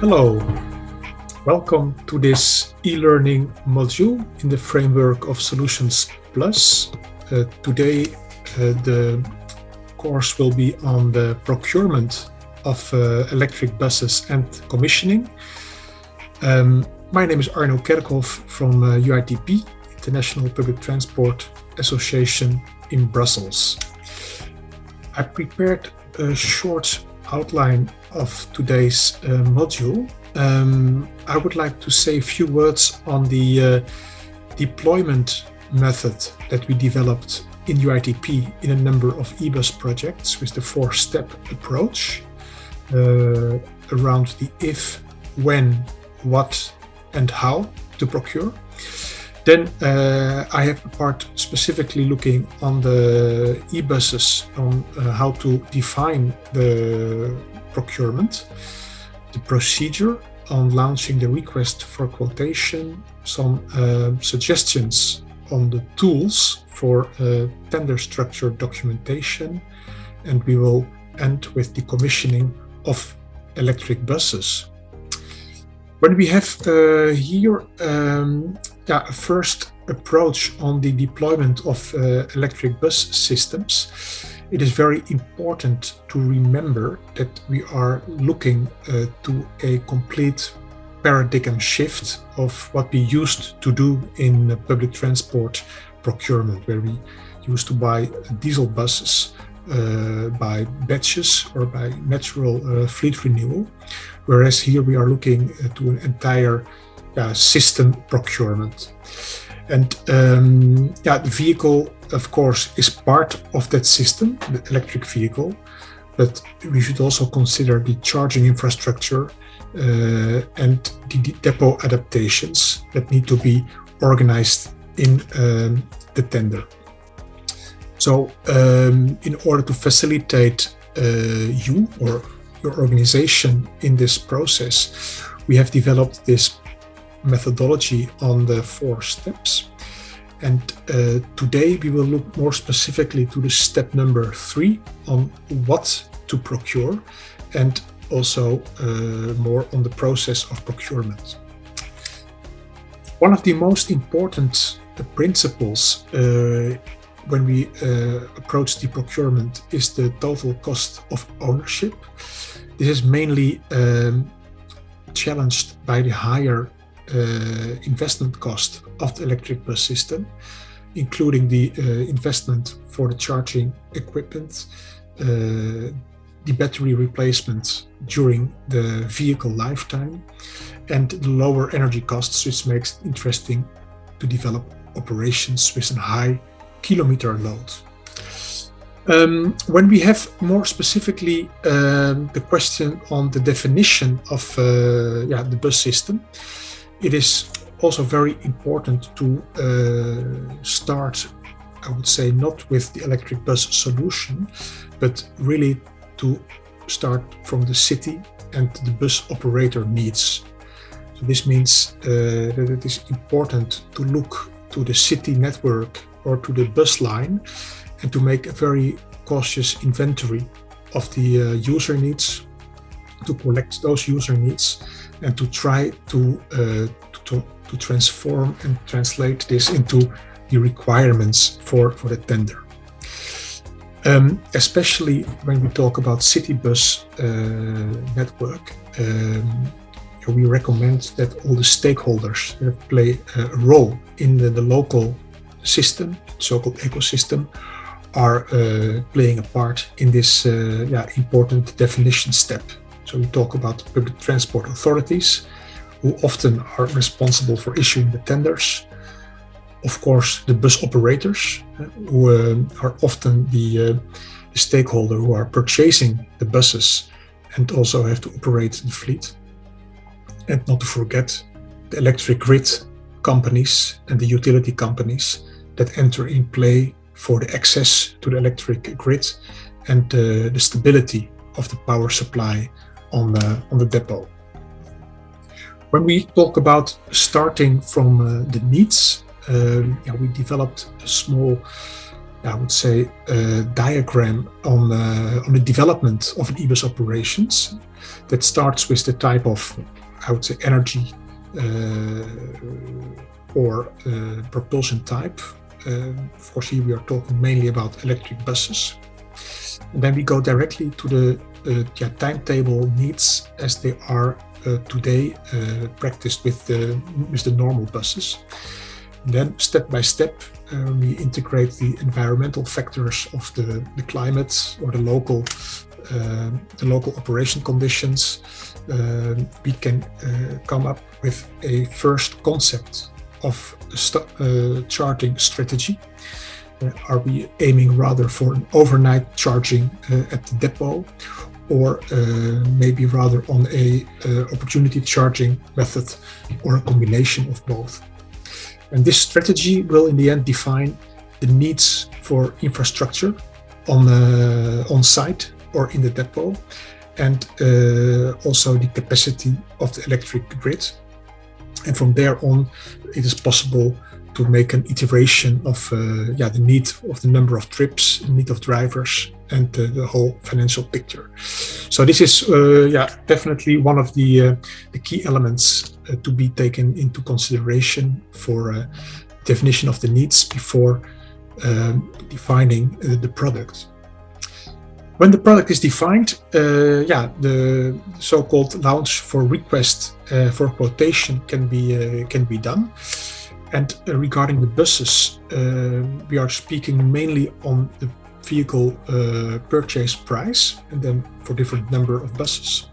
Hello, welcome to this e-learning module in the framework of Solutions Plus. Uh, today uh, the course will be on the procurement of uh, electric buses and commissioning. Um, my name is Arno Kerkhof from UITP, uh, International Public Transport Association in Brussels. I prepared a short outline of today's uh, module, um, I would like to say a few words on the uh, deployment method that we developed in UITP in a number of eBus projects with the four-step approach uh, around the if, when, what and how to procure. Then uh, I have a part specifically looking on the e-buses on uh, how to define the procurement, the procedure on launching the request for quotation, some uh, suggestions on the tools for uh, tender structure documentation, and we will end with the commissioning of electric buses. When we have uh, here um, yeah, first approach on the deployment of uh, electric bus systems, it is very important to remember that we are looking uh, to a complete paradigm shift of what we used to do in public transport procurement, where we used to buy diesel buses uh, by batches or by natural uh, fleet renewal, whereas here we are looking uh, to an entire uh, system procurement. And um, yeah, the vehicle, of course, is part of that system, the electric vehicle, but we should also consider the charging infrastructure uh, and the depot adaptations that need to be organized in um, the tender. So um, in order to facilitate uh, you or your organization in this process, we have developed this methodology on the four steps. And uh, today we will look more specifically to the step number three on what to procure and also uh, more on the process of procurement. One of the most important uh, principles uh, when we uh, approach the procurement is the total cost of ownership. This is mainly um, challenged by the higher investment cost of the electric bus system, including the uh, investment for the charging equipment, uh, the battery replacement during the vehicle lifetime, and the lower energy costs, which makes it interesting to develop operations with a high kilometer load. Um, when we have more specifically um, the question on the definition of uh, yeah, the bus system, it is also very important to uh, start, I would say, not with the electric bus solution, but really to start from the city and the bus operator needs. So this means uh, that it is important to look to the city network or to the bus line and to make a very cautious inventory of the uh, user needs, to collect those user needs and to try to, uh, to, to transform and translate this into the requirements for, for the tender. Um, especially when we talk about city bus uh, network, um, we recommend that all the stakeholders that play a role in the, the local system, so-called ecosystem, are uh, playing a part in this uh, yeah, important definition step. So we talk about public transport authorities, who often are responsible for issuing the tenders. Of course, the bus operators, uh, who uh, are often the, uh, the stakeholder who are purchasing the buses and also have to operate the fleet. And not to forget the electric grid companies and the utility companies that enter in play for the access to the electric grid and uh, the stability of the power supply on the, on the depot. When we talk about starting from uh, the needs, uh, yeah, we developed a small I would say, a diagram on, uh, on the development of an e-bus operations that starts with the type of, I would say, energy uh, or uh, propulsion type. Uh, course, here we are talking mainly about electric buses. And then we go directly to the uh, yeah, timetable needs as they are uh, today uh, practiced with the, with the normal buses. And then step by step, we integrate the environmental factors of the, the climate or the local uh, the local operation conditions. Uh, we can uh, come up with a first concept of a charging strategy. are we aiming rather for an overnight charging at the depot or uh, maybe rather on a uh, opportunity charging method or a combination of both. And this strategy will in the end define the needs for infrastructure on, uh, on site or in the depot and uh, also the capacity of the electric grid. And from there on, it is possible to make an iteration of uh, yeah, the need of the number of trips, need of drivers, and uh, the whole financial picture. So this is uh, yeah definitely one of the uh, the key elements uh, to be taken into consideration for uh, definition of the needs before um, defining uh, the product. When the product is defined, yeah, the so-called launch for request for quotation can be can be done. And regarding the buses, we are speaking mainly on the vehicle uh, purchase price and then for different number of buses.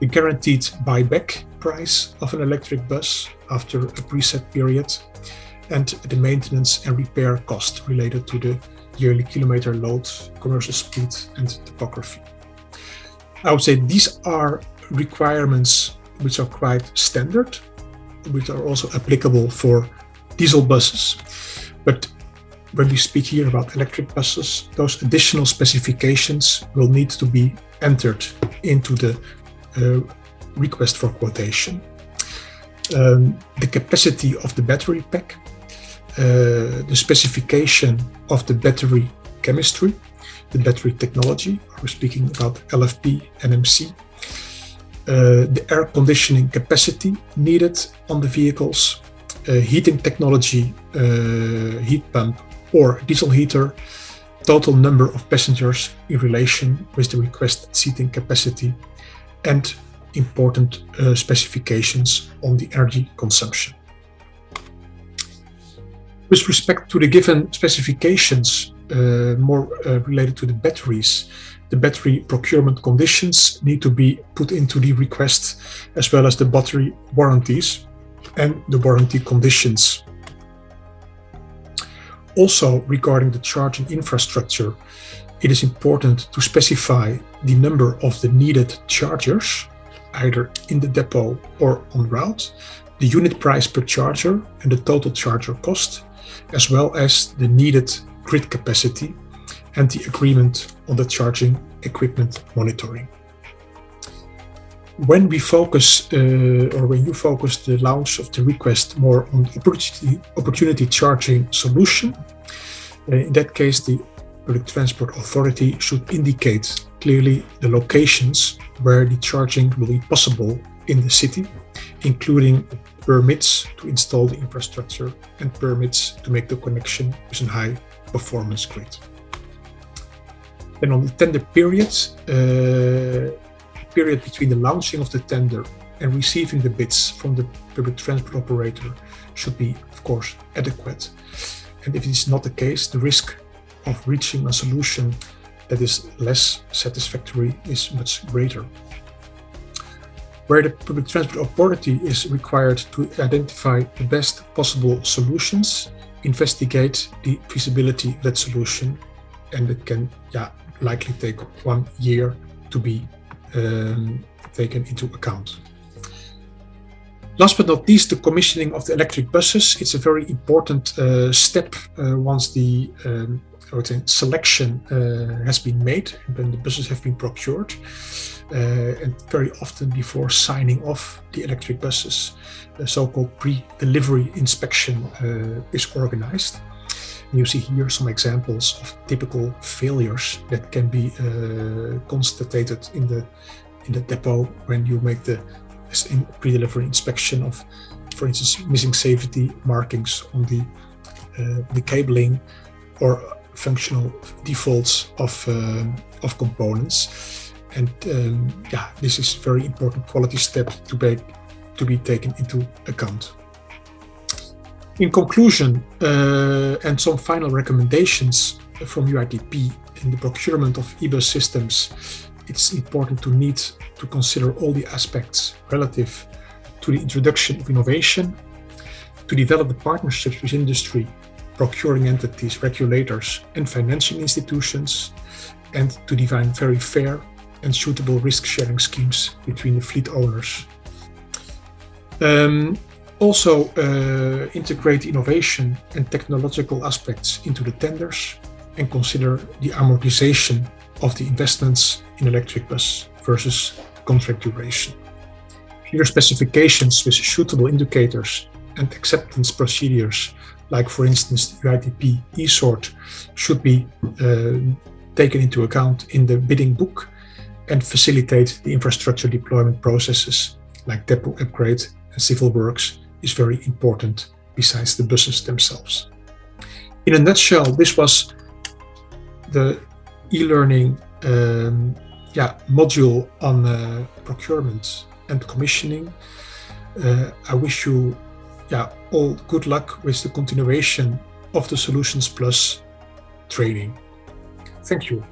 The guaranteed buyback price of an electric bus after a preset period and the maintenance and repair cost related to the yearly kilometer load, commercial speed and topography. I would say these are requirements which are quite standard, which are also applicable for diesel buses. But when we speak here about electric buses, those additional specifications will need to be entered into the uh, request for quotation. Um, the capacity of the battery pack, uh, the specification of the battery chemistry, the battery technology, we're speaking about LFP, NMC, uh, the air conditioning capacity needed on the vehicles, heating technology, uh, heat pump or diesel heater, total number of passengers in relation with the request seating capacity, and important uh, specifications on the energy consumption. With respect to the given specifications, uh, more uh, related to the batteries, the battery procurement conditions need to be put into the request, as well as the battery warranties and the warranty conditions. Also regarding the charging infrastructure, it is important to specify the number of the needed chargers, either in the depot or on route, the unit price per charger and the total charger cost, as well as the needed grid capacity and the agreement on the charging equipment monitoring when we focus, uh, or when you focus the launch of the request more on the opportunity, opportunity charging solution, uh, in that case, the Public Transport Authority should indicate clearly the locations where the charging will be possible in the city, including permits to install the infrastructure and permits to make the connection with a high performance grid. Then on the tender periods, uh, period between the launching of the tender and receiving the bids from the public transport operator should be, of course, adequate. And if it is not the case, the risk of reaching a solution that is less satisfactory is much greater. Where the public transport authority is required to identify the best possible solutions, investigate the feasibility of that solution, and it can yeah, likely take one year to be um, taken into account. Last but not least, the commissioning of the electric buses. It's a very important uh, step uh, once the um, selection uh, has been made when the buses have been procured. Uh, and very often before signing off the electric buses, the so-called pre-delivery inspection uh, is organized. You see here some examples of typical failures that can be uh, constated in the in the depot when you make the pre-delivery inspection of, for instance, missing safety markings on the uh, the cabling or functional defaults of uh, of components. And um, yeah, this is very important quality step to be to be taken into account. In conclusion, uh, and some final recommendations from UITP in the procurement of eBus systems, it's important to need to consider all the aspects relative to the introduction of innovation, to develop the partnerships with industry, procuring entities, regulators, and financing institutions, and to define very fair and suitable risk-sharing schemes between the fleet owners. Um, also uh, integrate innovation and technological aspects into the tenders and consider the amortization of the investments in electric bus versus contract duration. Clear specifications with suitable indicators and acceptance procedures, like for instance the UITP eSort, should be uh, taken into account in the bidding book and facilitate the infrastructure deployment processes like depot upgrade and civil works is very important besides the buses themselves. In a nutshell, this was the e-learning um, yeah, module on uh, procurement and commissioning. Uh, I wish you yeah, all good luck with the continuation of the Solutions Plus training. Thank you.